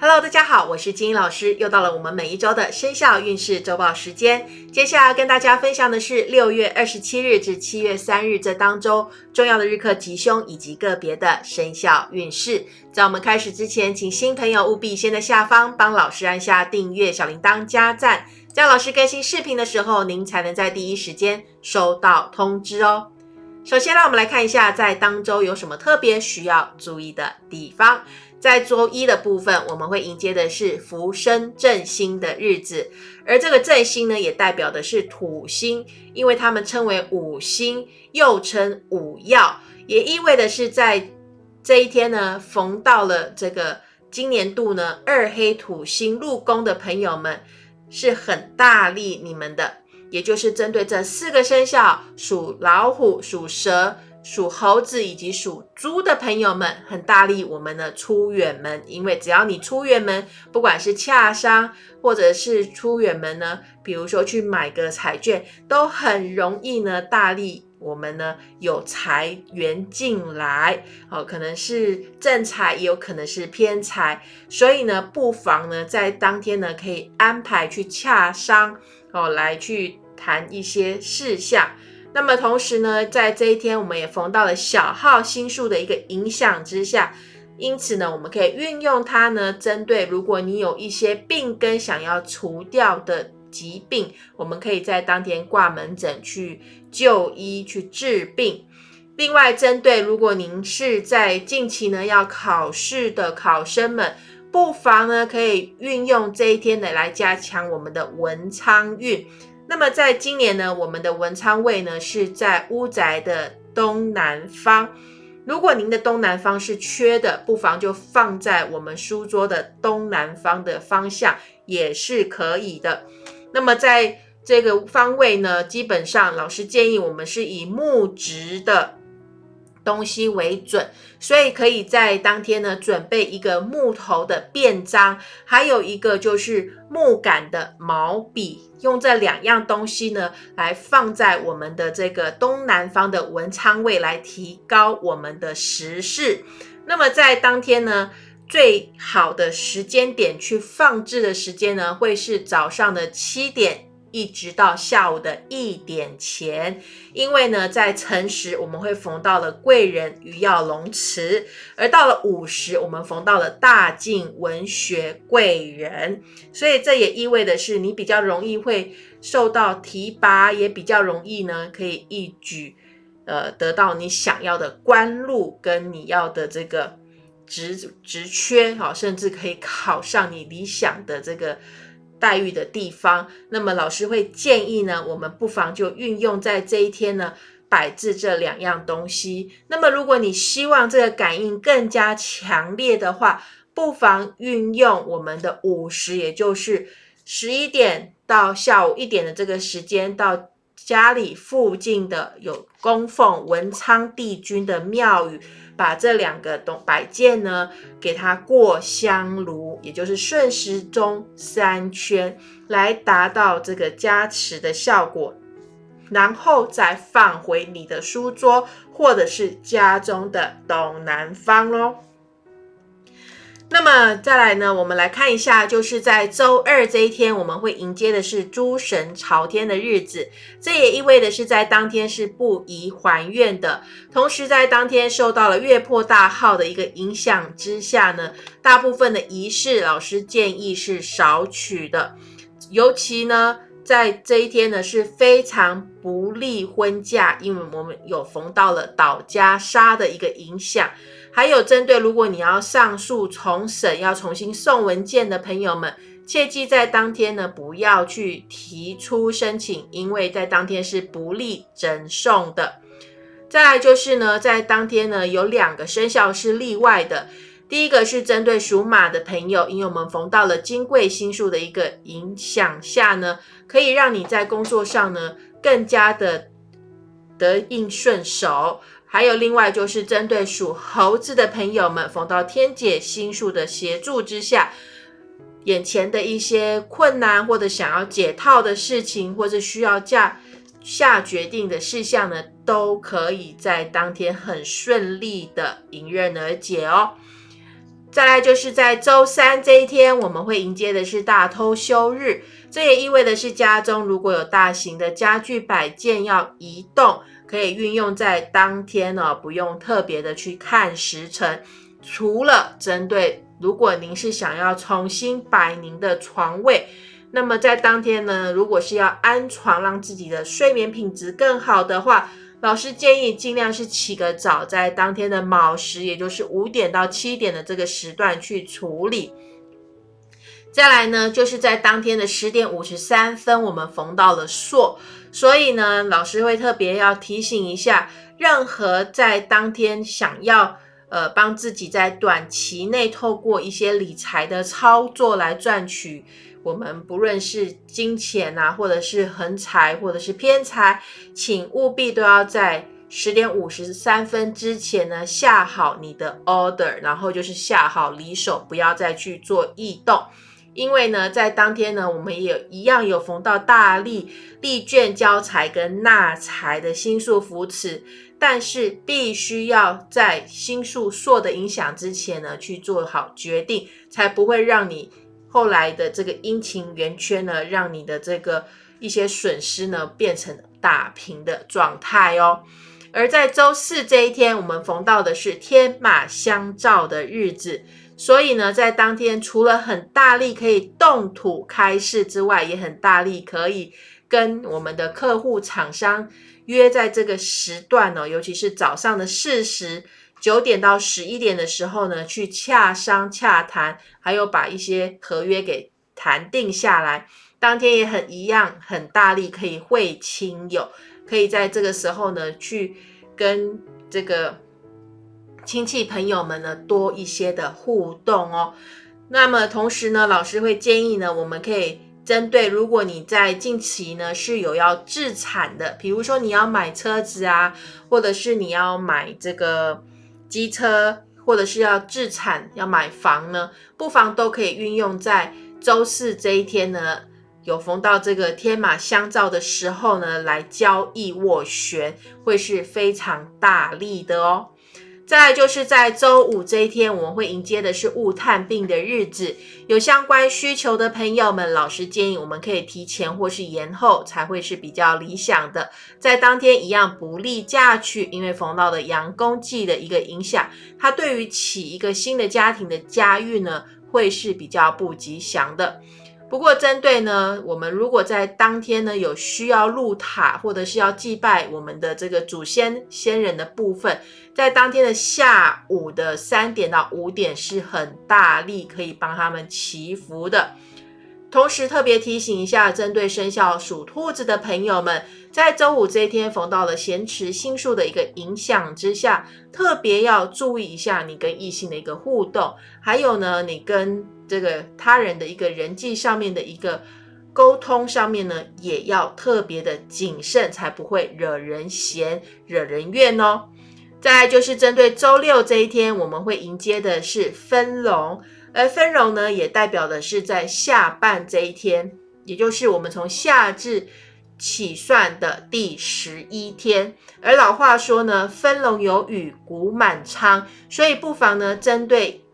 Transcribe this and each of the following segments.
Hello，大家好，我是金英老师，又到了我们每一周的生肖运势周报时间。接下来跟大家分享的是六月二十七日至七月三日这当中重要的日课吉凶以及个别的生肖运势。在我们开始之前，请新朋友务必先在下方帮老师按下订阅、小铃铛、加赞，这样老师更新视频的时候，您才能在第一时间收到通知哦。首先，让我们来看一下在当周有什么特别需要注意的地方。在周一的部分，我们会迎接的是福生正星的日子，而这个正星呢，也代表的是土星，因为他们称为五星，又称五曜，也意味的是在这一天呢，逢到了这个今年度呢二黑土星入宫的朋友们，是很大力你们的，也就是针对这四个生肖，属老虎、属蛇。属猴子以及属猪的朋友们，很大力我们的出远门，因为只要你出远门，不管是洽商或者是出远门呢，比如说去买个彩券，都很容易呢，大力我们呢有财源进来，哦，可能是正财，也有可能是偏财，所以呢，不妨呢在当天呢可以安排去洽商，哦，来去谈一些事项。那么同时呢，在这一天，我们也逢到了小号星数的一个影响之下，因此呢，我们可以运用它呢，针对如果你有一些病根想要除掉的疾病，我们可以在当天挂门诊去就医去治病。另外，针对如果您是在近期呢要考试的考生们，不妨呢可以运用这一天呢来加强我们的文昌运。那么在今年呢，我们的文昌位呢是在屋宅的东南方。如果您的东南方是缺的，不妨就放在我们书桌的东南方的方向也是可以的。那么在这个方位呢，基本上老师建议我们是以木质的。东西为准，所以可以在当天呢准备一个木头的便章，还有一个就是木杆的毛笔，用这两样东西呢来放在我们的这个东南方的文昌位，来提高我们的时势。那么在当天呢，最好的时间点去放置的时间呢，会是早上的七点。一直到下午的一点前，因为呢，在辰时我们会逢到了贵人鱼跃龙池，而到了午时，我们逢到了大进文学贵人，所以这也意味的是，你比较容易会受到提拔，也比较容易呢，可以一举呃得到你想要的官禄跟你要的这个职职缺，好，甚至可以考上你理想的这个。待遇的地方，那么老师会建议呢，我们不妨就运用在这一天呢，摆置这两样东西。那么如果你希望这个感应更加强烈的话，不妨运用我们的午时，也就是十一点到下午一点的这个时间，到家里附近的有供奉文昌帝君的庙宇。把这两个东摆件呢，给它过香炉，也就是顺时钟三圈，来达到这个加持的效果，然后再放回你的书桌或者是家中的东南方喽。那么再来呢，我们来看一下，就是在周二这一天，我们会迎接的是诸神朝天的日子，这也意味的是在当天是不宜还愿的。同时，在当天受到了月破大号的一个影响之下呢，大部分的仪式，老师建议是少取的。尤其呢，在这一天呢，是非常不利婚嫁，因为我们有逢到了倒家杀的一个影响。还有针对如果你要上诉重审要重新送文件的朋友们，切记在当天呢不要去提出申请，因为在当天是不利整送的。再来就是呢，在当天呢有两个生肖是例外的，第一个是针对属马的朋友，因为我们逢到了金贵星数的一个影响下呢，可以让你在工作上呢更加的得应顺手。还有另外就是针对属猴子的朋友们，逢到天解星数的协助之下，眼前的一些困难或者想要解套的事情，或者需要下下决定的事项呢，都可以在当天很顺利的迎刃而解哦。再来就是在周三这一天，我们会迎接的是大偷休日，这也意味的是家中如果有大型的家具摆件要移动，可以运用在当天呢，不用特别的去看时辰。除了针对如果您是想要重新摆您的床位，那么在当天呢，如果是要安床，让自己的睡眠品质更好的话。老师建议尽量是起个早，在当天的卯时，也就是五点到七点的这个时段去处理。再来呢，就是在当天的十点五十三分，我们逢到了朔，所以呢，老师会特别要提醒一下，任何在当天想要呃帮自己在短期内透过一些理财的操作来赚取。我们不论是金钱啊，或者是横财，或者是偏财，请务必都要在十点五十三分之前呢下好你的 order，然后就是下好离手，不要再去做异动。因为呢，在当天呢，我们也一样有逢到大利、利券交财跟纳财的星宿扶持，但是必须要在星宿朔的影响之前呢去做好决定，才不会让你。后来的这个阴晴圆缺呢，让你的这个一些损失呢变成打平的状态哦。而在周四这一天，我们逢到的是天马相照的日子，所以呢，在当天除了很大力可以动土开市之外，也很大力可以跟我们的客户厂商约在这个时段哦，尤其是早上的四时。九点到十一点的时候呢，去洽商洽谈，还有把一些合约给谈定下来。当天也很一样，很大力可以会亲友，可以在这个时候呢，去跟这个亲戚朋友们呢多一些的互动哦。那么同时呢，老师会建议呢，我们可以针对如果你在近期呢是有要置产的，比如说你要买车子啊，或者是你要买这个。机车或者是要置产要买房呢，不妨都可以运用在周四这一天呢，有逢到这个天马相照的时候呢，来交易斡旋，会是非常大力的哦。再来就是在周五这一天，我们会迎接的是物探病的日子。有相关需求的朋友们，老师建议我们可以提前或是延后，才会是比较理想的。在当天一样不利嫁娶，因为逢到的阳公忌的一个影响，它对于起一个新的家庭的家运呢，会是比较不吉祥的。不过，针对呢，我们如果在当天呢有需要入塔或者是要祭拜我们的这个祖先先人的部分，在当天的下午的三点到五点是很大力可以帮他们祈福的。同时特别提醒一下，针对生肖属兔子的朋友们，在周五这一天逢到了咸池星宿的一个影响之下，特别要注意一下你跟异性的一个互动，还有呢，你跟。这个他人的一个人际上面的一个沟通上面呢，也要特别的谨慎，才不会惹人嫌、惹人怨哦。再来就是针对周六这一天，我们会迎接的是分龙，而分龙呢，也代表的是在下半这一天，也就是我们从夏至起算的第十一天。而老话说呢，分龙有雨，谷满仓，所以不妨呢，针对。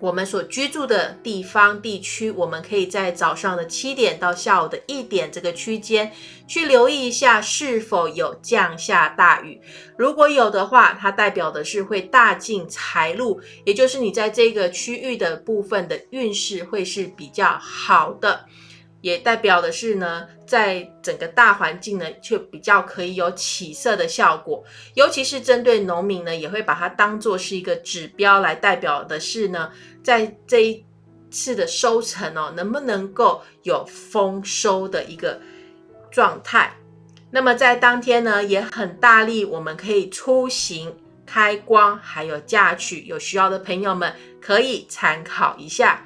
我们所居住的地方地区，我们可以在早上的七点到下午的一点这个区间去留意一下是否有降下大雨。如果有的话，它代表的是会大进财路，也就是你在这个区域的部分的运势会是比较好的。也代表的是呢，在整个大环境呢，却比较可以有起色的效果。尤其是针对农民呢，也会把它当做是一个指标来代表的是呢，在这一次的收成哦，能不能够有丰收的一个状态。那么在当天呢，也很大力，我们可以出行、开光，还有嫁娶，有需要的朋友们可以参考一下。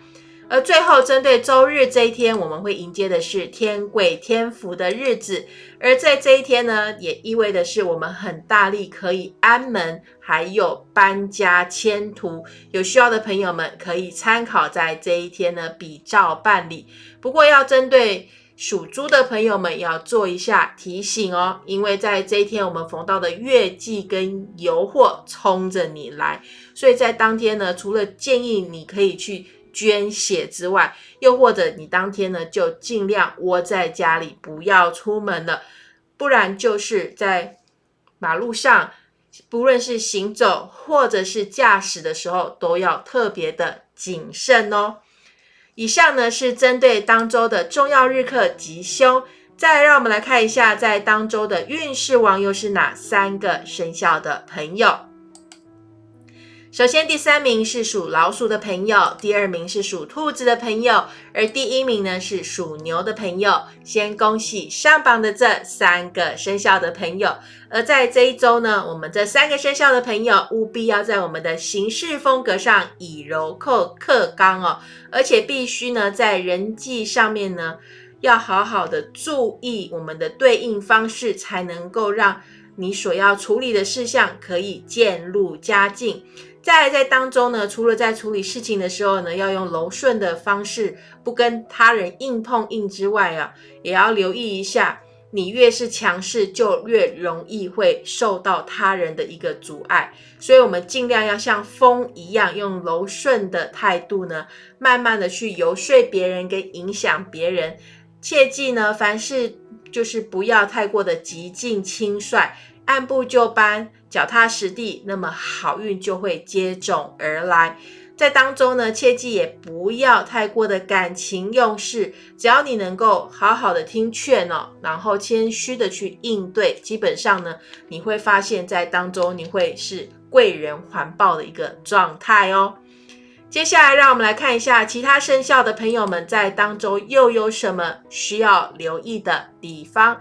而最后，针对周日这一天，我们会迎接的是天贵天福的日子。而在这一天呢，也意味的是我们很大力可以安门，还有搬家迁途。有需要的朋友们可以参考在这一天呢，比照办理。不过要针对属猪的朋友们要做一下提醒哦，因为在这一天我们逢到的月季跟油货冲着你来，所以在当天呢，除了建议你可以去捐血之外，又或者你当天呢就尽量窝在家里，不要出门了，不然就是在马路上，不论是行走或者是驾驶的时候，都要特别的谨慎哦。以上呢是针对当周的重要日课吉凶，再让我们来看一下，在当周的运势王又是哪三个生肖的朋友。首先，第三名是属老鼠的朋友，第二名是属兔子的朋友，而第一名呢是属牛的朋友。先恭喜上榜的这三个生肖的朋友。而在这一周呢，我们这三个生肖的朋友务必要在我们的行事风格上以柔克克刚哦，而且必须呢在人际上面呢要好好的注意我们的对应方式，才能够让你所要处理的事项可以渐入佳境。在在当中呢，除了在处理事情的时候呢，要用柔顺的方式，不跟他人硬碰硬之外啊，也要留意一下，你越是强势，就越容易会受到他人的一个阻碍。所以，我们尽量要像风一样，用柔顺的态度呢，慢慢的去游说别人，跟影响别人。切记呢，凡事就是不要太过的急进轻率。按部就班、脚踏实地，那么好运就会接踵而来。在当中呢，切记也不要太过的感情用事，只要你能够好好的听劝哦，然后谦虚的去应对，基本上呢，你会发现在当中你会是贵人环抱的一个状态哦。接下来，让我们来看一下其他生肖的朋友们在当中又有什么需要留意的地方。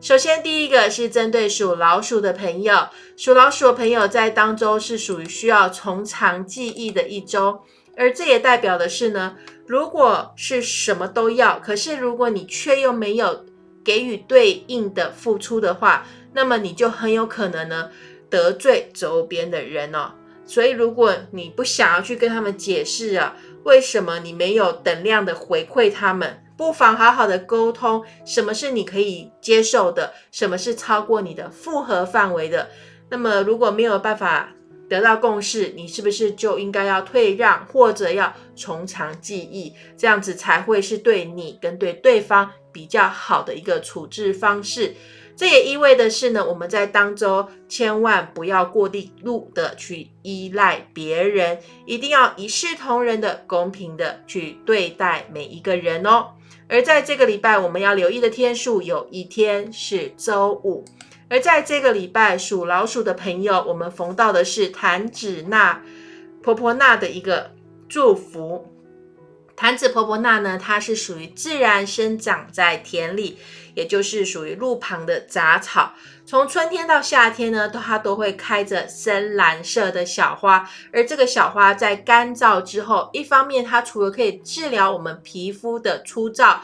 首先，第一个是针对属老鼠的朋友，属老鼠的朋友在当周是属于需要从长计议的一周，而这也代表的是呢，如果是什么都要，可是如果你却又没有给予对应的付出的话，那么你就很有可能呢得罪周边的人哦。所以，如果你不想要去跟他们解释啊，为什么你没有等量的回馈他们？不妨好好的沟通，什么是你可以接受的，什么是超过你的负荷范围的。那么如果没有办法得到共识，你是不是就应该要退让，或者要从长计议，这样子才会是对你跟对对方比较好的一个处置方式。这也意味的是呢，我们在当中千万不要过地路的去依赖别人，一定要一视同仁的、公平的去对待每一个人哦。而在这个礼拜，我们要留意的天数有一天是周五。而在这个礼拜，属老鼠的朋友，我们逢到的是弹指那婆婆那的一个祝福。弹指婆婆那呢，它是属于自然生长在田里。也就是属于路旁的杂草，从春天到夏天呢，它都会开着深蓝色的小花。而这个小花在干燥之后，一方面它除了可以治疗我们皮肤的粗糙，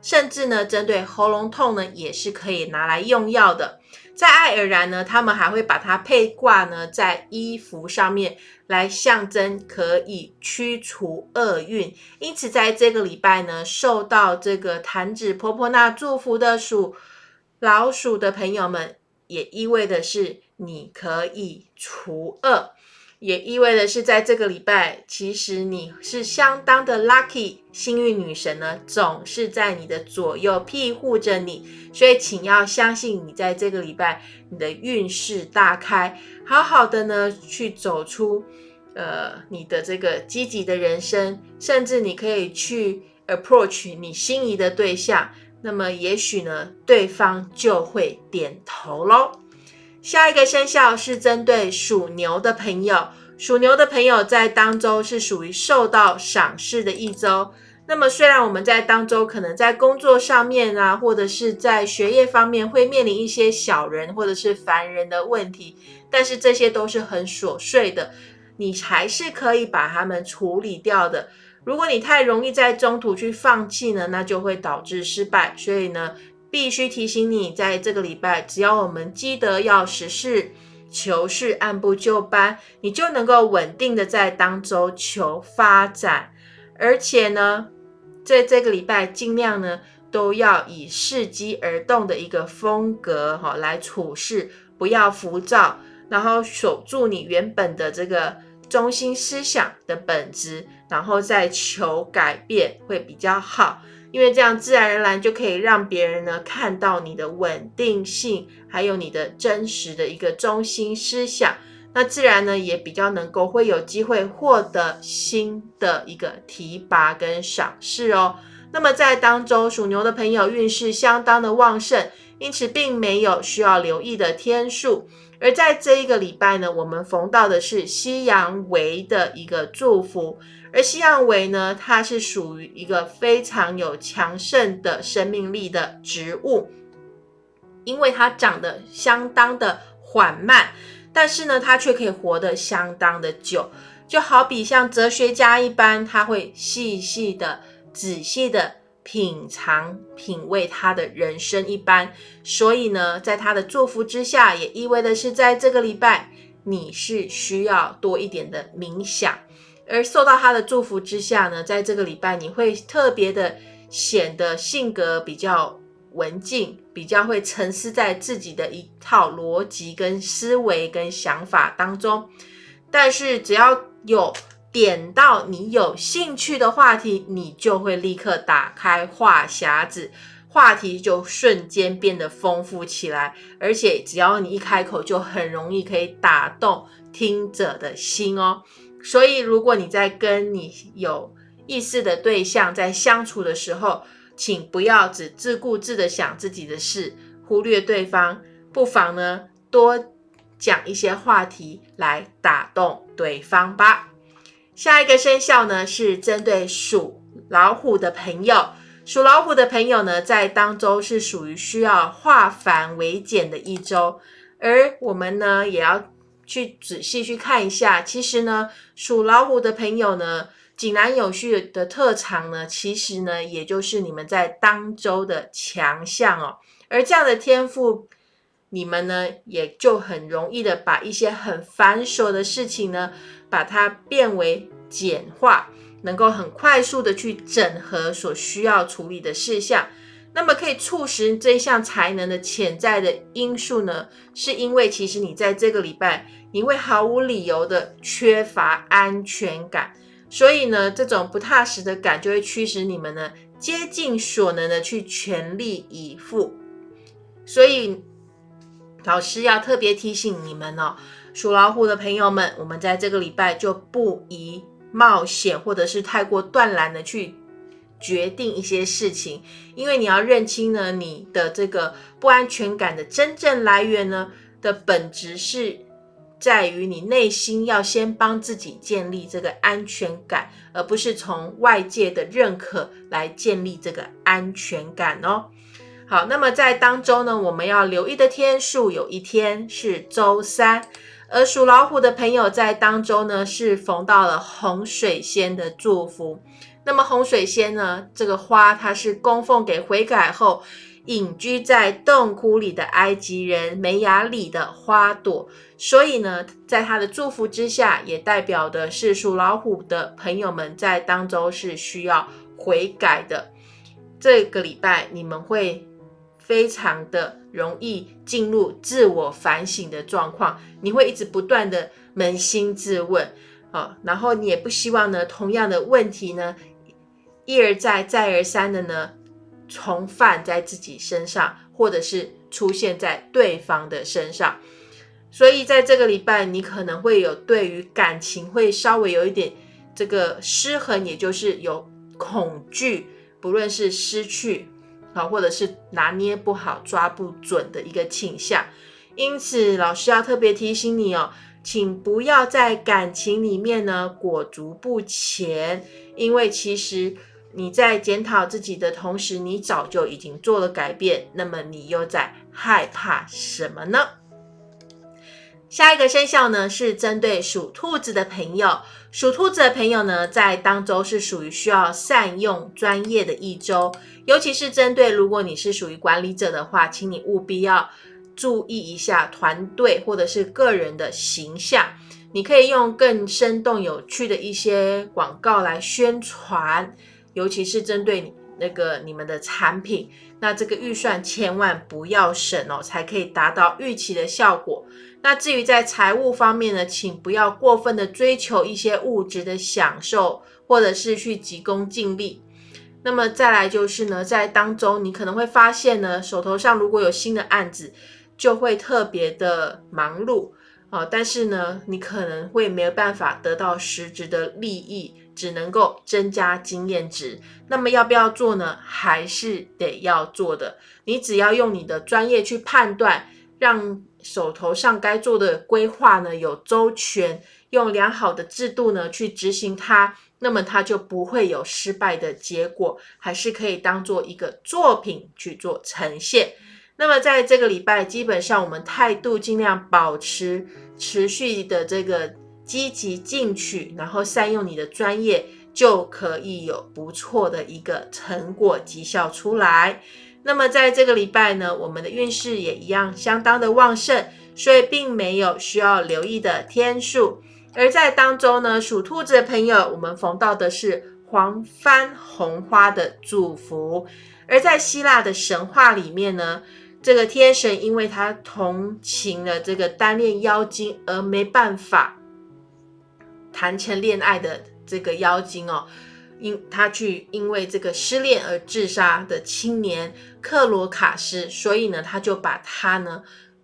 甚至呢，针对喉咙痛呢，也是可以拿来用药的。在爱尔兰呢，他们还会把它配挂呢在衣服上面，来象征可以驱除厄运。因此，在这个礼拜呢，受到这个弹指婆婆那祝福的属老鼠的朋友们，也意味的是你可以除恶。也意味的是，在这个礼拜，其实你是相当的 lucky，幸运女神呢总是在你的左右庇护着你，所以请要相信你在这个礼拜你的运势大开，好好的呢去走出呃你的这个积极的人生，甚至你可以去 approach 你心仪的对象，那么也许呢对方就会点头喽。下一个生肖是针对属牛的朋友，属牛的朋友在当周是属于受到赏识的一周。那么虽然我们在当周可能在工作上面啊，或者是在学业方面会面临一些小人或者是烦人的问题，但是这些都是很琐碎的，你还是可以把它们处理掉的。如果你太容易在中途去放弃呢，那就会导致失败。所以呢。必须提醒你，在这个礼拜，只要我们记得要实事求是、按部就班，你就能够稳定的在当周求发展。而且呢，在这个礼拜，尽量呢都要以伺机而动的一个风格哈来处事，不要浮躁，然后守住你原本的这个中心思想的本质，然后再求改变会比较好。因为这样自然而然就可以让别人呢看到你的稳定性，还有你的真实的一个中心思想，那自然呢也比较能够会有机会获得新的一个提拔跟赏识哦。那么在当中属牛的朋友运势相当的旺盛，因此并没有需要留意的天数。而在这一个礼拜呢，我们逢到的是西洋维的一个祝福。而西洋维呢，它是属于一个非常有强盛的生命力的植物，因为它长得相当的缓慢，但是呢，它却可以活得相当的久，就好比像哲学家一般，他会细细的、仔细的品尝、品味他的人生一般。所以呢，在他的祝福之下，也意味的是，在这个礼拜，你是需要多一点的冥想。而受到他的祝福之下呢，在这个礼拜你会特别的显得性格比较文静，比较会沉思在自己的一套逻辑跟思维跟想法当中。但是只要有点到你有兴趣的话题，你就会立刻打开话匣子，话题就瞬间变得丰富起来。而且只要你一开口，就很容易可以打动听者的心哦。所以，如果你在跟你有意思的对象在相处的时候，请不要只自顾自的想自己的事，忽略对方，不妨呢多讲一些话题来打动对方吧。下一个生肖呢是针对属老虎的朋友，属老虎的朋友呢在当周是属于需要化繁为简的一周，而我们呢也要。去仔细去看一下，其实呢，属老虎的朋友呢，井然有序的特长呢，其实呢，也就是你们在当周的强项哦。而这样的天赋，你们呢，也就很容易的把一些很繁琐的事情呢，把它变为简化，能够很快速的去整合所需要处理的事项。那么可以促使这项才能的潜在的因素呢，是因为其实你在这个礼拜。你会毫无理由的缺乏安全感，所以呢，这种不踏实的感就会驱使你们呢，竭尽所能的去全力以赴。所以，老师要特别提醒你们哦，属老虎的朋友们，我们在这个礼拜就不宜冒险，或者是太过断然的去决定一些事情，因为你要认清呢，你的这个不安全感的真正来源呢的本质是。在于你内心要先帮自己建立这个安全感，而不是从外界的认可来建立这个安全感哦。好，那么在当中呢，我们要留意的天数有一天是周三，而属老虎的朋友在当中呢是逢到了洪水仙的祝福。那么洪水仙呢，这个花它是供奉给悔改后。隐居在洞窟里的埃及人梅雅里的花朵，所以呢，在他的祝福之下，也代表的是属老虎的朋友们在当中是需要悔改的。这个礼拜你们会非常的容易进入自我反省的状况，你会一直不断的扪心自问啊，然后你也不希望呢，同样的问题呢，一而再再而三的呢。重犯在自己身上，或者是出现在对方的身上，所以在这个礼拜，你可能会有对于感情会稍微有一点这个失衡，也就是有恐惧，不论是失去啊，或者是拿捏不好、抓不准的一个倾向。因此，老师要特别提醒你哦，请不要在感情里面呢裹足不前，因为其实。你在检讨自己的同时，你早就已经做了改变。那么你又在害怕什么呢？下一个生肖呢，是针对属兔子的朋友。属兔子的朋友呢，在当周是属于需要善用专业的一周，尤其是针对如果你是属于管理者的话，请你务必要注意一下团队或者是个人的形象。你可以用更生动有趣的一些广告来宣传。尤其是针对那个你们的产品，那这个预算千万不要省哦，才可以达到预期的效果。那至于在财务方面呢，请不要过分的追求一些物质的享受，或者是去急功近利。那么再来就是呢，在当中你可能会发现呢，手头上如果有新的案子，就会特别的忙碌啊，但是呢，你可能会没有办法得到实质的利益，只能够增加经验值。那么要不要做呢？还是得要做的。你只要用你的专业去判断，让手头上该做的规划呢有周全，用良好的制度呢去执行它。那么它就不会有失败的结果，还是可以当做一个作品去做呈现。那么在这个礼拜，基本上我们态度尽量保持持续的这个积极进取，然后善用你的专业，就可以有不错的一个成果绩效出来。那么在这个礼拜呢，我们的运势也一样相当的旺盛，所以并没有需要留意的天数。而在当中呢，属兔子的朋友，我们逢到的是黄帆红花的祝福。而在希腊的神话里面呢，这个天神因为他同情了这个单恋妖精而没办法谈成恋爱的这个妖精哦，因他去因为这个失恋而自杀的青年克罗卡斯，所以呢，他就把他呢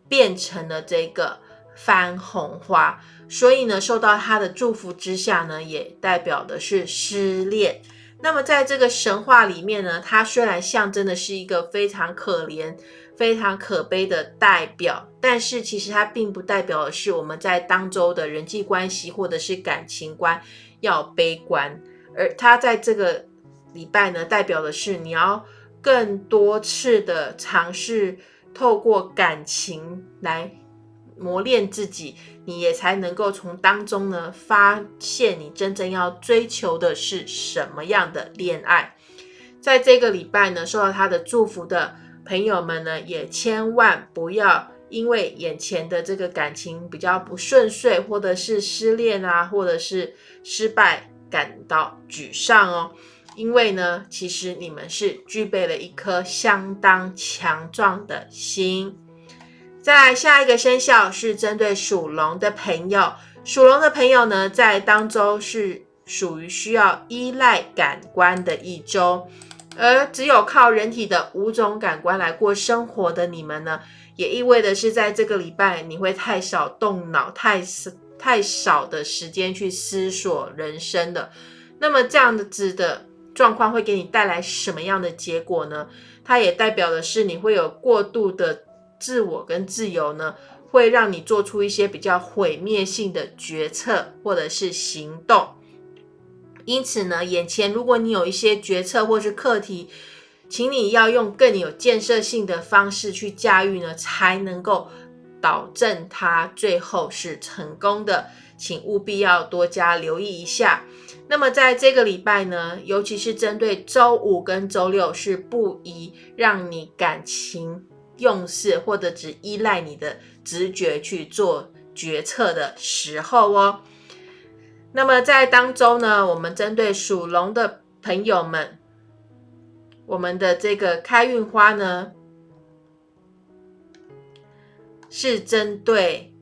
变成了这个番红花。所以呢，受到他的祝福之下呢，也代表的是失恋。那么在这个神话里面呢，它虽然象征的是一个非常可怜、非常可悲的代表，但是其实它并不代表的是我们在当周的人际关系或者是感情观要悲观。而它在这个礼拜呢，代表的是你要更多次的尝试透过感情来。磨练自己，你也才能够从当中呢发现你真正要追求的是什么样的恋爱。在这个礼拜呢，受到他的祝福的朋友们呢，也千万不要因为眼前的这个感情比较不顺遂，或者是失恋啊，或者是失败感到沮丧哦。因为呢，其实你们是具备了一颗相当强壮的心。再来下一个生肖是针对属龙的朋友，属龙的朋友呢，在当周是属于需要依赖感官的一周，而只有靠人体的五种感官来过生活的你们呢，也意味着是在这个礼拜你会太少动脑，太太少的时间去思索人生的。那么这样子的状况会给你带来什么样的结果呢？它也代表的是你会有过度的。自我跟自由呢，会让你做出一些比较毁灭性的决策或者是行动。因此呢，眼前如果你有一些决策或是课题，请你要用更有建设性的方式去驾驭呢，才能够保证它最后是成功的。请务必要多加留意一下。那么在这个礼拜呢，尤其是针对周五跟周六，是不宜让你感情。用事或者只依赖你的直觉去做决策的时候哦。那么在当中呢，我们针对属龙的朋友们，我们的这个开运花呢，是针对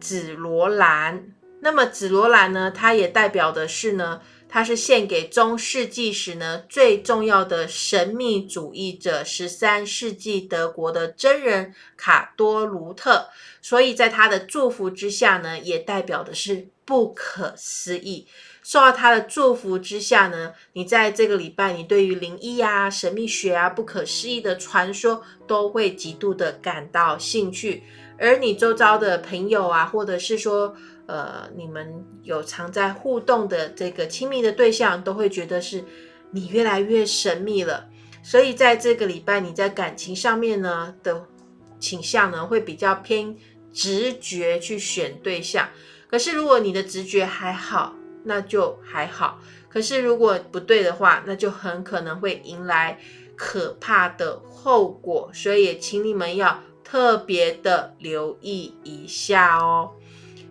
紫罗兰。那么紫罗兰呢，它也代表的是呢。它是献给中世纪时呢最重要的神秘主义者，十三世纪德国的真人卡多卢特，所以在他的祝福之下呢，也代表的是不可思议。受到他的祝福之下呢，你在这个礼拜，你对于灵异啊、神秘学啊、不可思议的传说，都会极度的感到兴趣，而你周遭的朋友啊，或者是说。呃，你们有常在互动的这个亲密的对象，都会觉得是你越来越神秘了。所以在这个礼拜，你在感情上面呢的倾向呢，会比较偏直觉去选对象。可是如果你的直觉还好，那就还好。可是如果不对的话，那就很可能会迎来可怕的后果。所以请你们要特别的留意一下哦。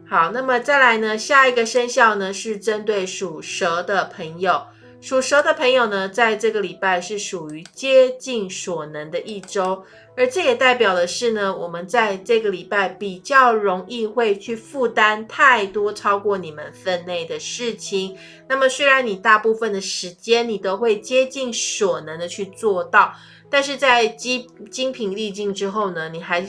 好，那么再来呢？下一个生肖呢是针对属蛇的朋友。属蛇的朋友呢，在这个礼拜是属于接近所能的一周，而这也代表的是呢，我们在这个礼拜比较容易会去负担太多超过你们分内的事情。那么，虽然你大部分的时间你都会接近所能的去做到，但是在精精疲力尽之后呢，你还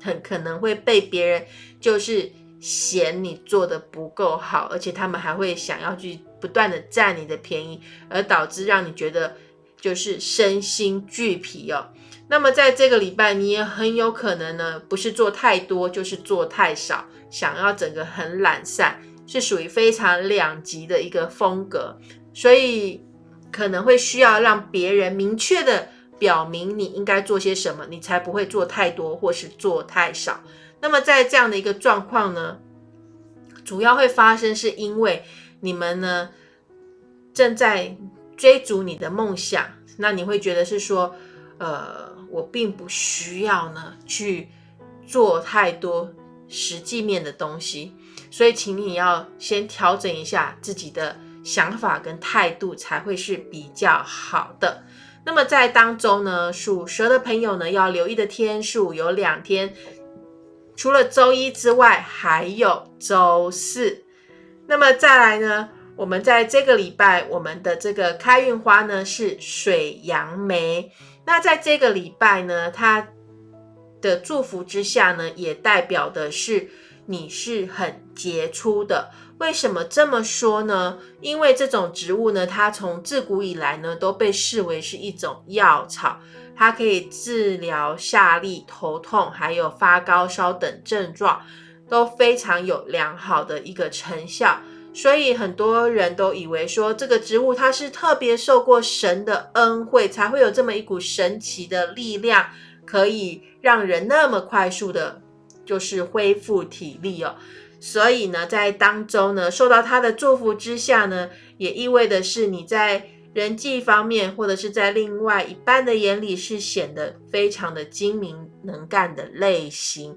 很可能会被别人就是嫌你做的不够好，而且他们还会想要去。不断的占你的便宜，而导致让你觉得就是身心俱疲哦。那么在这个礼拜，你也很有可能呢，不是做太多，就是做太少，想要整个很懒散，是属于非常两极的一个风格，所以可能会需要让别人明确的表明你应该做些什么，你才不会做太多或是做太少。那么在这样的一个状况呢，主要会发生是因为。你们呢正在追逐你的梦想，那你会觉得是说，呃，我并不需要呢去做太多实际面的东西，所以请你要先调整一下自己的想法跟态度，才会是比较好的。那么在当中呢，属蛇的朋友呢要留意的天数有两天，除了周一之外，还有周四。那么再来呢？我们在这个礼拜，我们的这个开运花呢是水杨梅。那在这个礼拜呢，它的祝福之下呢，也代表的是你是很杰出的。为什么这么说呢？因为这种植物呢，它从自古以来呢都被视为是一种药草，它可以治疗下痢、头痛，还有发高烧等症状。都非常有良好的一个成效，所以很多人都以为说这个植物它是特别受过神的恩惠，才会有这么一股神奇的力量，可以让人那么快速的，就是恢复体力哦。所以呢，在当中呢，受到他的祝福之下呢，也意味的是你在人际方面，或者是在另外一半的眼里，是显得非常的精明能干的类型。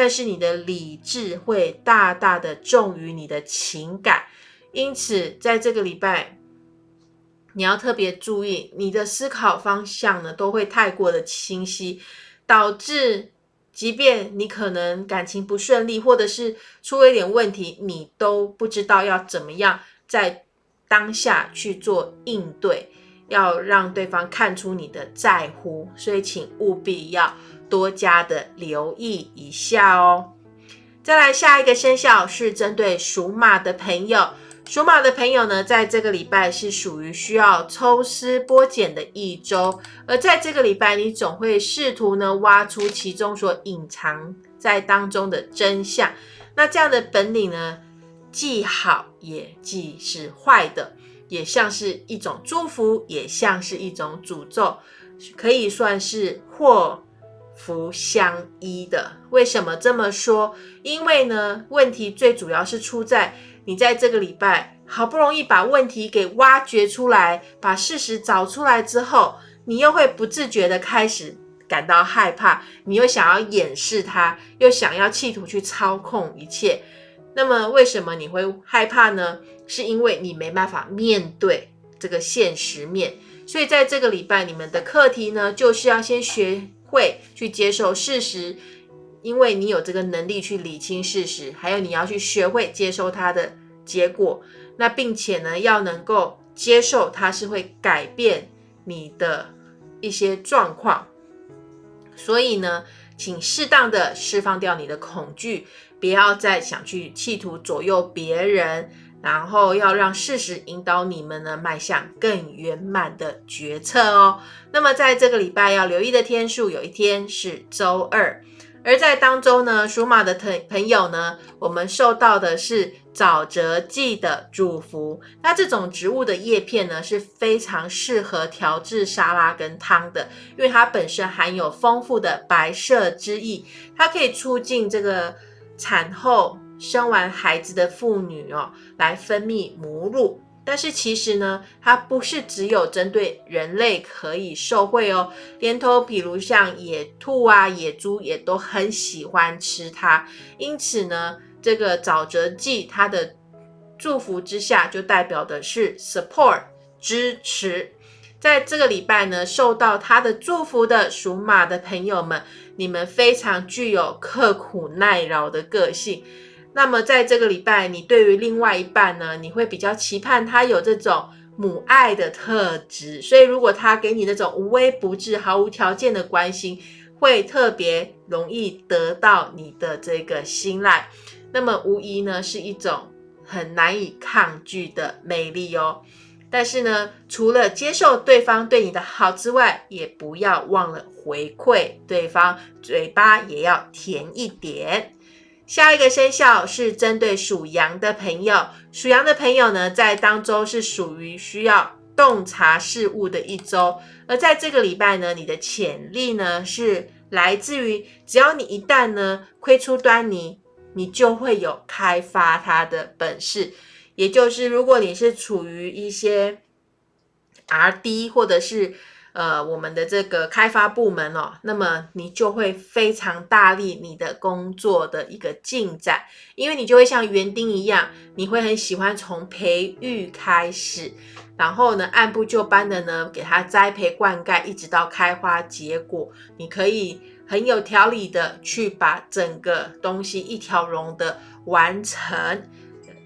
但是你的理智会大大的重于你的情感，因此在这个礼拜，你要特别注意，你的思考方向呢都会太过的清晰，导致即便你可能感情不顺利，或者是出了一点问题，你都不知道要怎么样在当下去做应对，要让对方看出你的在乎，所以请务必要。多加的留意一下哦。再来下一个生肖是针对属马的朋友，属马的朋友呢，在这个礼拜是属于需要抽丝剥茧的一周，而在这个礼拜，你总会试图呢挖出其中所隐藏在当中的真相。那这样的本领呢，既好也既是坏的，也像是一种祝福，也像是一种诅咒，可以算是或。福相依的，为什么这么说？因为呢，问题最主要是出在你在这个礼拜好不容易把问题给挖掘出来，把事实找出来之后，你又会不自觉的开始感到害怕，你又想要掩饰它，又想要企图去操控一切。那么，为什么你会害怕呢？是因为你没办法面对这个现实面。所以，在这个礼拜，你们的课题呢，就是要先学。会去接受事实，因为你有这个能力去理清事实，还有你要去学会接受它的结果，那并且呢，要能够接受它是会改变你的一些状况。所以呢，请适当的释放掉你的恐惧，不要再想去企图左右别人。然后要让事实引导你们呢，迈向更圆满的决策哦。那么在这个礼拜要留意的天数，有一天是周二。而在当中呢，属马的朋朋友呢，我们受到的是沼泽剂的祝福。那这种植物的叶片呢，是非常适合调制沙拉跟汤的，因为它本身含有丰富的白色之意，它可以促进这个产后。生完孩子的妇女哦，来分泌母乳，但是其实呢，它不是只有针对人类可以受惠哦，连同比如像野兔啊、野猪也都很喜欢吃它。因此呢，这个沼泽剂它的祝福之下，就代表的是 support 支持。在这个礼拜呢，受到他的祝福的属马的朋友们，你们非常具有刻苦耐劳的个性。那么在这个礼拜，你对于另外一半呢，你会比较期盼他有这种母爱的特质。所以如果他给你那种无微不至、毫无条件的关心，会特别容易得到你的这个信赖。那么无疑呢，是一种很难以抗拒的魅力哦。但是呢，除了接受对方对你的好之外，也不要忘了回馈对方，嘴巴也要甜一点。下一个生肖是针对属羊的朋友，属羊的朋友呢，在当周是属于需要洞察事物的一周，而在这个礼拜呢，你的潜力呢是来自于，只要你一旦呢窥出端倪，你就会有开发它的本事。也就是，如果你是处于一些 R D 或者是呃我们的这个开发部门哦，那么你就会非常大力你的工作的一个进展，因为你就会像园丁一样，你会很喜欢从培育开始，然后呢按部就班的呢给它栽培灌溉，一直到开花结果，你可以很有条理的去把整个东西一条龙的完成。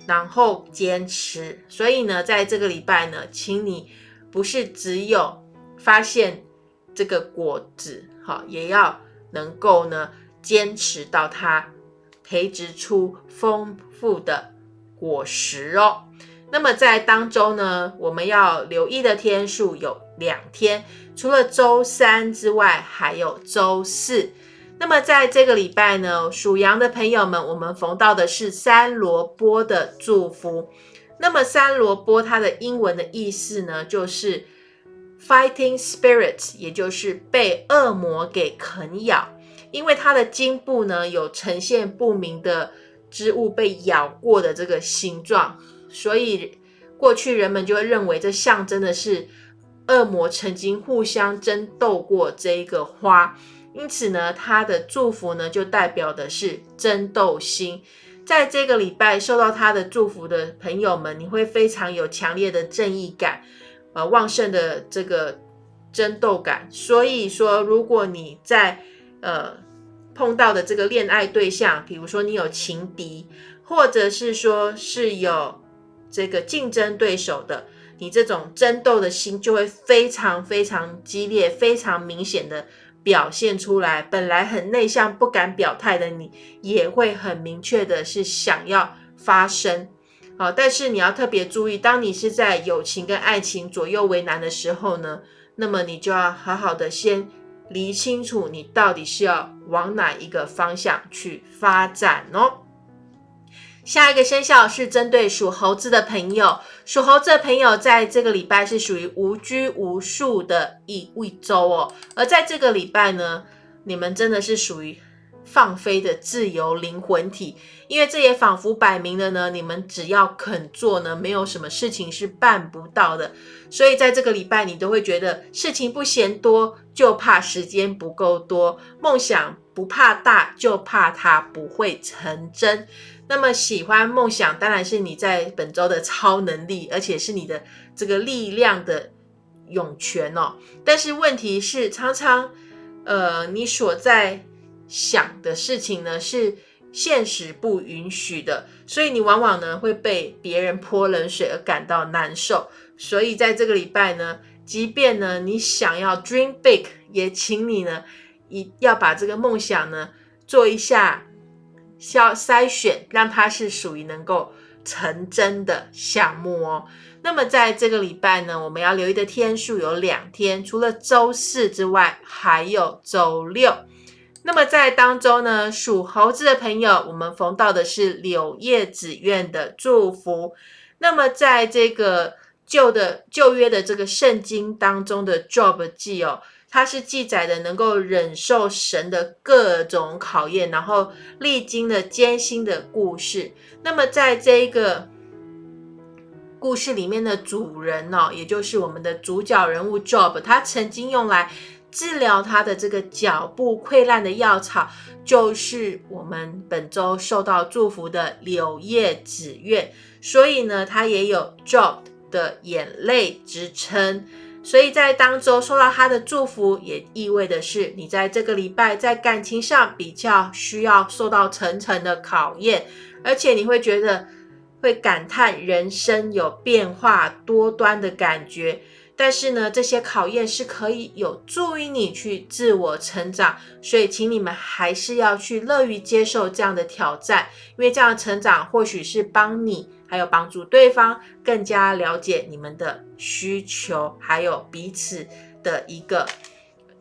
然后坚持，所以呢，在这个礼拜呢，请你不是只有发现这个果子，哈，也要能够呢坚持到它培植出丰富的果实哦。那么在当周呢，我们要留意的天数有两天，除了周三之外，还有周四。那么在这个礼拜呢，属羊的朋友们，我们逢到的是三萝卜的祝福。那么三萝卜它的英文的意思呢，就是 fighting spirits，也就是被恶魔给啃咬。因为它的茎部呢有呈现不明的织物被咬过的这个形状，所以过去人们就会认为这象征的是恶魔曾经互相争斗过这一个花。因此呢，他的祝福呢，就代表的是争斗心。在这个礼拜受到他的祝福的朋友们，你会非常有强烈的正义感，呃，旺盛的这个争斗感。所以说，如果你在呃碰到的这个恋爱对象，比如说你有情敌，或者是说是有这个竞争对手的，你这种争斗的心就会非常非常激烈，非常明显的。表现出来，本来很内向、不敢表态的你，也会很明确的是想要发声。好，但是你要特别注意，当你是在友情跟爱情左右为难的时候呢，那么你就要好好的先理清楚，你到底是要往哪一个方向去发展哦。下一个生肖是针对属猴子的朋友，属猴子的朋友在这个礼拜是属于无拘无束的一一周哦。而在这个礼拜呢，你们真的是属于放飞的自由灵魂体，因为这也仿佛摆明了呢，你们只要肯做呢，没有什么事情是办不到的。所以在这个礼拜，你都会觉得事情不嫌多，就怕时间不够多；梦想不怕大，就怕它不会成真。那么喜欢梦想，当然是你在本周的超能力，而且是你的这个力量的涌泉哦。但是问题是，常常呃，你所在想的事情呢，是现实不允许的，所以你往往呢会被别人泼冷水而感到难受。所以在这个礼拜呢，即便呢你想要 dream big，也请你呢一要把这个梦想呢做一下。要筛选，让它是属于能够成真的项目哦。那么在这个礼拜呢，我们要留意的天数有两天，除了周四之外，还有周六。那么在当中呢，属猴子的朋友，我们逢到的是柳叶子苑的祝福。那么在这个旧的旧约的这个圣经当中的 Job 记哦。它是记载的能够忍受神的各种考验，然后历经了艰辛的故事。那么，在这一个故事里面的主人呢，也就是我们的主角人物 Job，他曾经用来治疗他的这个脚部溃烂的药草，就是我们本周受到祝福的柳叶紫苑。所以呢，他也有 Job 的眼泪支撑。所以在当周受到他的祝福，也意味的是你在这个礼拜在感情上比较需要受到层层的考验，而且你会觉得会感叹人生有变化多端的感觉。但是呢，这些考验是可以有助于你去自我成长，所以请你们还是要去乐于接受这样的挑战，因为这样的成长或许是帮你。还有帮助对方更加了解你们的需求，还有彼此的一个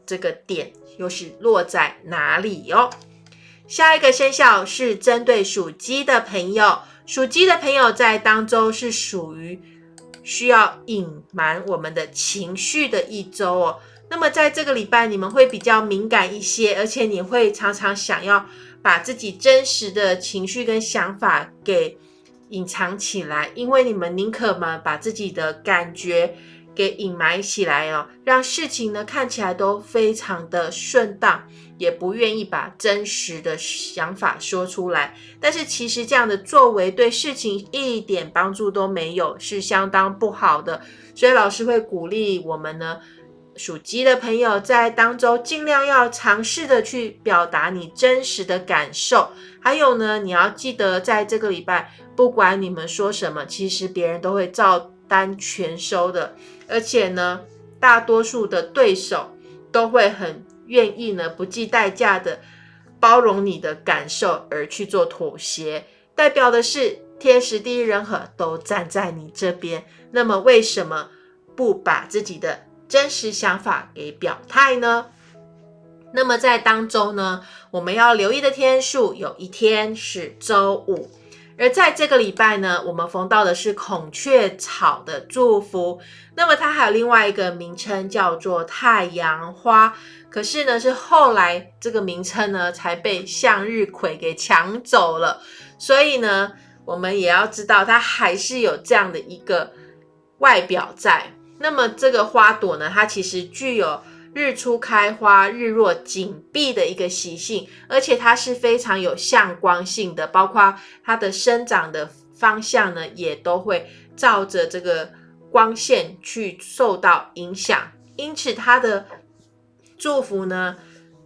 这个点又是落在哪里哦。下一个生肖是针对属鸡的朋友，属鸡的朋友在当中是属于需要隐瞒我们的情绪的一周哦。那么在这个礼拜，你们会比较敏感一些，而且你会常常想要把自己真实的情绪跟想法给。隐藏起来，因为你们宁可嘛把自己的感觉给隐瞒起来哦，让事情呢看起来都非常的顺当，也不愿意把真实的想法说出来。但是其实这样的作为对事情一点帮助都没有，是相当不好的。所以老师会鼓励我们呢，属鸡的朋友在当中尽量要尝试的去表达你真实的感受。还有呢，你要记得在这个礼拜。不管你们说什么，其实别人都会照单全收的。而且呢，大多数的对手都会很愿意呢，不计代价的包容你的感受而去做妥协，代表的是天时地利人和都站在你这边。那么为什么不把自己的真实想法给表态呢？那么在当中呢，我们要留意的天数，有一天是周五。而在这个礼拜呢，我们逢到的是孔雀草的祝福。那么它还有另外一个名称叫做太阳花，可是呢是后来这个名称呢才被向日葵给抢走了。所以呢，我们也要知道它还是有这样的一个外表在。那么这个花朵呢，它其实具有。日出开花，日落紧闭的一个习性，而且它是非常有向光性的，包括它的生长的方向呢，也都会照着这个光线去受到影响。因此，它的祝福呢，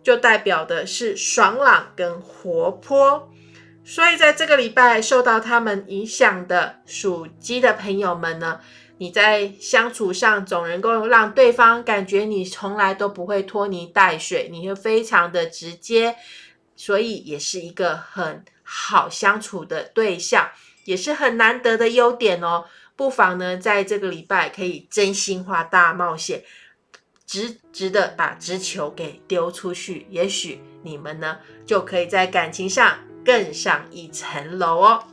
就代表的是爽朗跟活泼。所以，在这个礼拜受到他们影响的属鸡的朋友们呢。你在相处上总能够让对方感觉你从来都不会拖泥带水，你会非常的直接，所以也是一个很好相处的对象，也是很难得的优点哦。不妨呢，在这个礼拜可以真心话大冒险，直直的把直球给丢出去，也许你们呢就可以在感情上更上一层楼哦。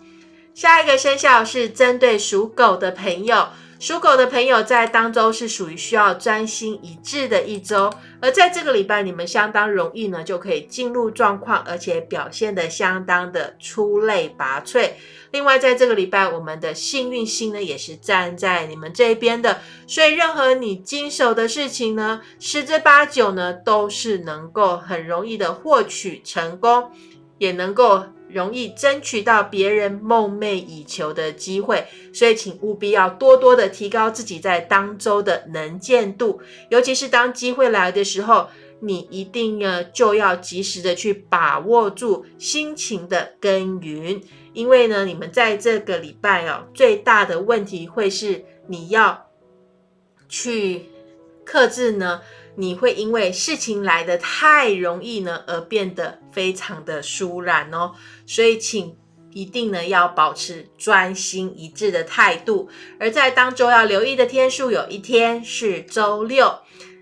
下一个生肖是针对属狗的朋友。属狗的朋友在当周是属于需要专心一致的一周，而在这个礼拜，你们相当容易呢就可以进入状况，而且表现的相当的出类拔萃。另外，在这个礼拜，我们的幸运星呢也是站在你们这边的，所以任何你经手的事情呢，十之八九呢都是能够很容易的获取成功，也能够。容易争取到别人梦寐以求的机会，所以请务必要多多的提高自己在当周的能见度，尤其是当机会来的时候，你一定呢就要及时的去把握住心情的耕耘，因为呢，你们在这个礼拜哦，最大的问题会是你要去克制呢。你会因为事情来得太容易呢，而变得非常的疏然哦。所以，请一定呢要保持专心一致的态度。而在当周要留意的天数，有一天是周六。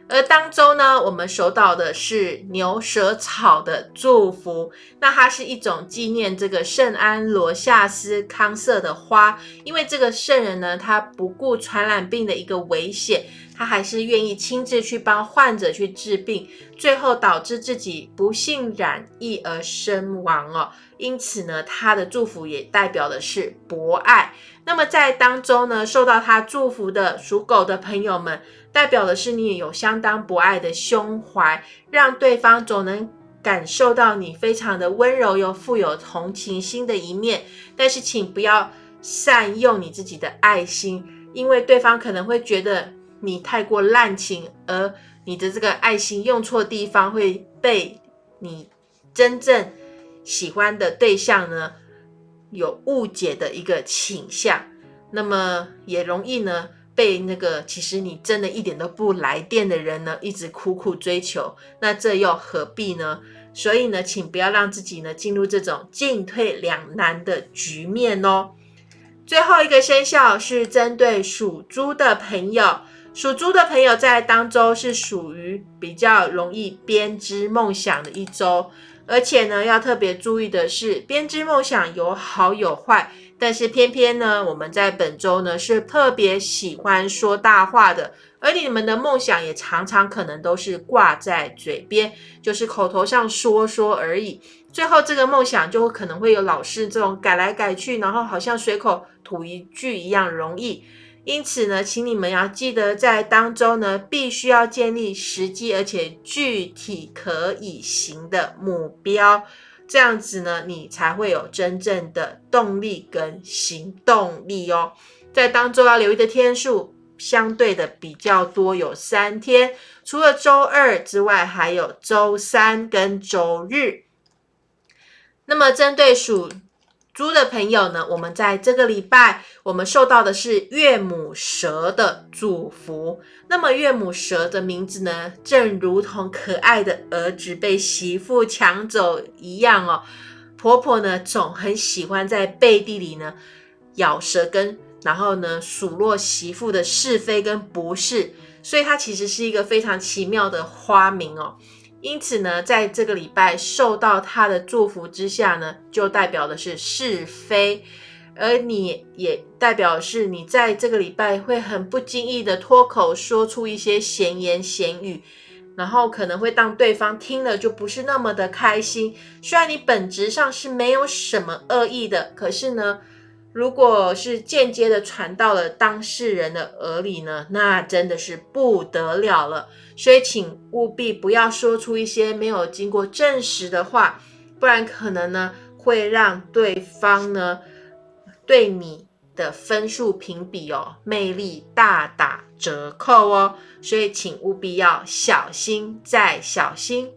而当周呢，我们收到的是牛舌草的祝福。那它是一种纪念这个圣安罗夏斯康瑟的花，因为这个圣人呢，他不顾传染病的一个危险。他还是愿意亲自去帮患者去治病，最后导致自己不幸染疫而身亡哦。因此呢，他的祝福也代表的是博爱。那么在当中呢，受到他祝福的属狗的朋友们，代表的是你也有相当博爱的胸怀，让对方总能感受到你非常的温柔又富有同情心的一面。但是请不要善用你自己的爱心。因为对方可能会觉得你太过滥情，而你的这个爱心用错地方，会被你真正喜欢的对象呢有误解的一个倾向，那么也容易呢。被那个其实你真的一点都不来电的人呢，一直苦苦追求，那这又何必呢？所以呢，请不要让自己呢进入这种进退两难的局面哦。最后一个生肖是针对属猪的朋友，属猪的朋友在当周是属于比较容易编织梦想的一周，而且呢，要特别注意的是，编织梦想有好有坏。但是偏偏呢，我们在本周呢是特别喜欢说大话的，而你们的梦想也常常可能都是挂在嘴边，就是口头上说说而已，最后这个梦想就可能会有老是这种改来改去，然后好像随口吐一句一样容易。因此呢，请你们要记得在当中呢，必须要建立实际而且具体可以行的目标。这样子呢，你才会有真正的动力跟行动力哦。在当周要留意的天数，相对的比较多，有三天，除了周二之外，还有周三跟周日。那么针对属。猪的朋友呢，我们在这个礼拜，我们受到的是岳母蛇的祝福。那么岳母蛇的名字呢，正如同可爱的儿子被媳妇抢走一样哦。婆婆呢，总很喜欢在背地里呢咬舌根，然后呢数落媳妇的是非跟不是，所以它其实是一个非常奇妙的花名哦。因此呢，在这个礼拜受到他的祝福之下呢，就代表的是是非，而你也代表是你在这个礼拜会很不经意的脱口说出一些闲言闲语，然后可能会让对方听了就不是那么的开心。虽然你本质上是没有什么恶意的，可是呢。如果是间接的传到了当事人的耳里呢，那真的是不得了了。所以，请务必不要说出一些没有经过证实的话，不然可能呢会让对方呢对你的分数评比哦魅力大打折扣哦。所以，请务必要小心再小心。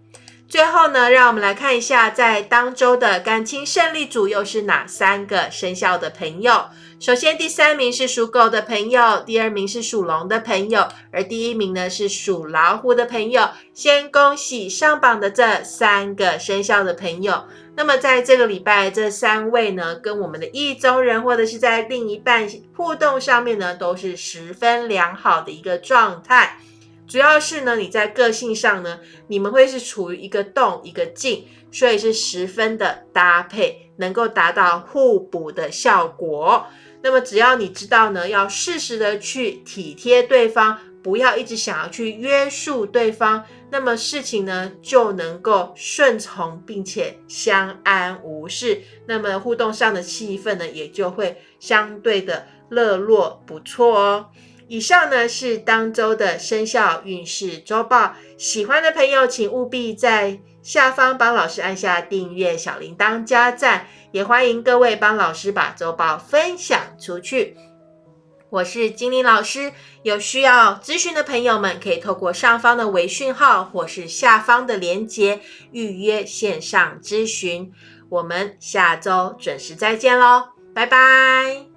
最后呢，让我们来看一下，在当周的感情胜利组又是哪三个生肖的朋友。首先，第三名是属狗的朋友，第二名是属龙的朋友，而第一名呢是属老虎的朋友。先恭喜上榜的这三个生肖的朋友。那么，在这个礼拜，这三位呢，跟我们的意中人或者是在另一半互动上面呢，都是十分良好的一个状态。主要是呢，你在个性上呢，你们会是处于一个动一个静，所以是十分的搭配，能够达到互补的效果。那么只要你知道呢，要适时的去体贴对方，不要一直想要去约束对方，那么事情呢就能够顺从并且相安无事。那么互动上的气氛呢，也就会相对的热络不错哦。以上呢是当周的生肖运势周报，喜欢的朋友请务必在下方帮老师按下订阅、小铃铛、加赞，也欢迎各位帮老师把周报分享出去。我是精灵老师，有需要咨询的朋友们可以透过上方的微讯号或是下方的链接预约线上咨询。我们下周准时再见喽，拜拜。